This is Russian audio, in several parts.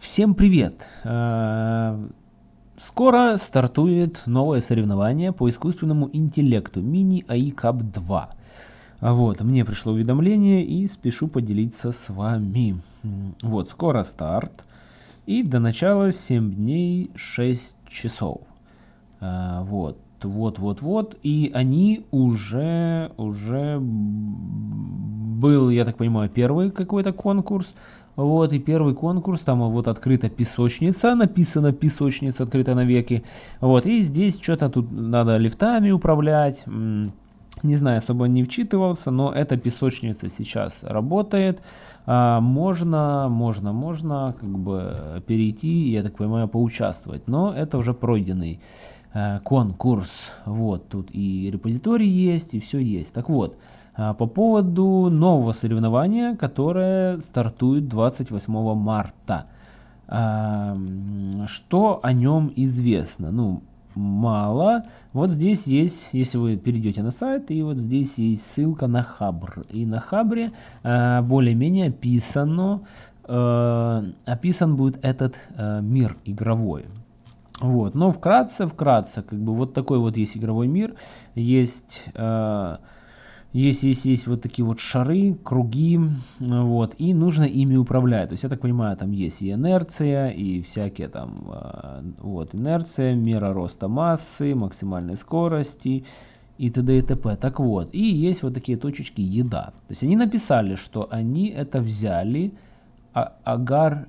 Всем привет! Э, скоро стартует новое соревнование по искусственному интеллекту Mini AI Cup 2. Вот, мне пришло уведомление и спешу поделиться с вами. Вот, скоро старт. И до начала 7 дней 6 часов. Э, вот, вот, вот, вот. И они уже, уже был, я так понимаю, первый какой-то конкурс. Вот, и первый конкурс, там вот открыта песочница, написано песочница открыта навеки. Вот, и здесь что-то тут надо лифтами управлять. Не знаю, особо не вчитывался, но эта песочница сейчас работает. А, можно, можно, можно как бы перейти, я так понимаю, поучаствовать. Но это уже пройденный конкурс. Вот, тут и репозиторий есть, и все есть. Так вот, а, по поводу нового соревнования, которое стартует 28 марта. А, что о нем известно? Ну, мало. Вот здесь есть, если вы перейдете на сайт, и вот здесь есть ссылка на Хабр. И на Хабре а, более-менее описано, описан будет этот мир игровой. Вот, но вкратце, вкратце, как бы вот такой вот есть игровой мир, есть есть, есть, есть вот такие вот шары, круги, вот, и нужно ими управлять. То есть, я так понимаю, там есть и инерция, и всякие там, а, вот, инерция, мера роста массы, максимальной скорости, и т.д. и т.п. Так вот, и есть вот такие точечки еда. То есть, они написали, что они это взяли agar.io.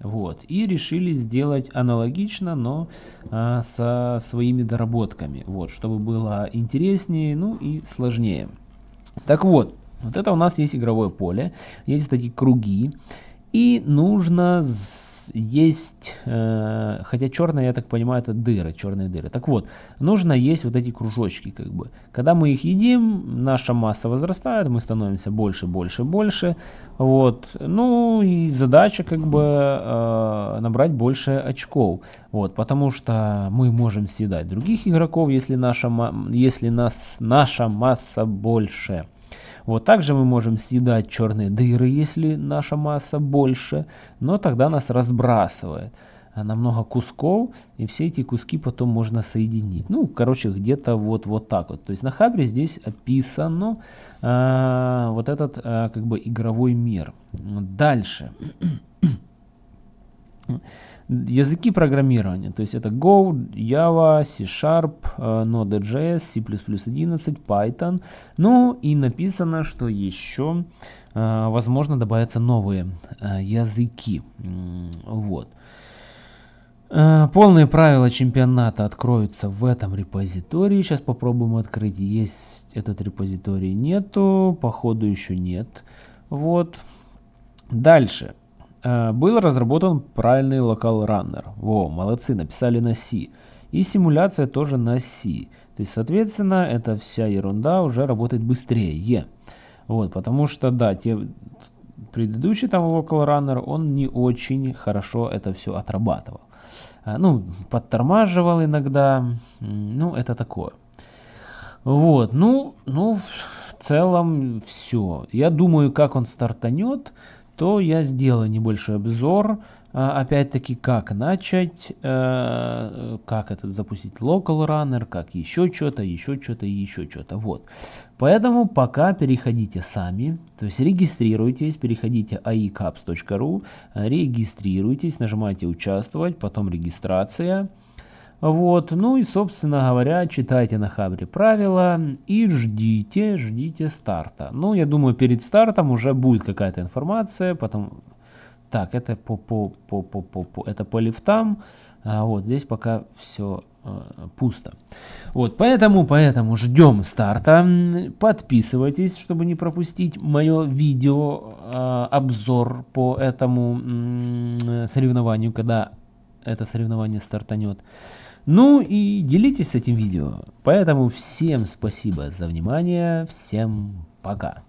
Вот. И решили сделать аналогично, но а, со своими доработками. Вот, чтобы было интереснее, ну и сложнее. Так вот, вот это у нас есть игровое поле. Есть такие круги. И нужно есть, э, хотя черная, я так понимаю, это дыры, черные дыры. Так вот, нужно есть вот эти кружочки, как бы. Когда мы их едим, наша масса возрастает, мы становимся больше, больше, больше. Вот, ну и задача как бы э, набрать больше очков. Вот, потому что мы можем съедать других игроков, если наша, если нас, наша масса больше. Вот также мы можем съедать черные дыры, если наша масса больше, но тогда нас разбрасывает на много кусков, и все эти куски потом можно соединить. Ну, короче, где-то вот, вот так вот. То есть на Хабре здесь описано а, вот этот а, как бы игровой мир. Дальше. Языки программирования, то есть это Go, Java, C-Sharp, э, Node.js, C++ 11, Python. Ну и написано, что еще э, возможно добавятся новые э, языки. Вот. Полные правила чемпионата откроются в этом репозитории. Сейчас попробуем открыть. Есть этот репозиторий нету, походу еще нет. Вот. Дальше. Э, был разработан правильный локал раннер. Во, молодцы, написали на C. И симуляция тоже на C. То есть, соответственно, эта вся ерунда уже работает быстрее. Вот, потому что, да, те, предыдущий там Local Runner, он не очень хорошо это все отрабатывал. А, ну, подтормаживал иногда, ну, это такое. Вот, ну, ну, в целом все. Я думаю, как он стартанет, то я сделаю небольшой обзор, а, опять-таки, как начать, э, как этот запустить local runner, как еще что-то, еще что-то и еще что-то. Вот. Поэтому пока переходите сами, то есть регистрируйтесь, переходите aicaps.ru, регистрируйтесь, нажимайте участвовать, потом регистрация. Вот, ну и, собственно говоря, читайте на Хабре правила и ждите, ждите старта. Ну, я думаю, перед стартом уже будет какая-то информация, потом... Так, это по, по, по, по, по, по, это по лифтам, а вот здесь пока все э, пусто. Вот, поэтому, поэтому ждем старта. Подписывайтесь, чтобы не пропустить мое видео, э, обзор по этому э, соревнованию, когда это соревнование стартанет. Ну и делитесь этим видео. Поэтому всем спасибо за внимание. Всем пока.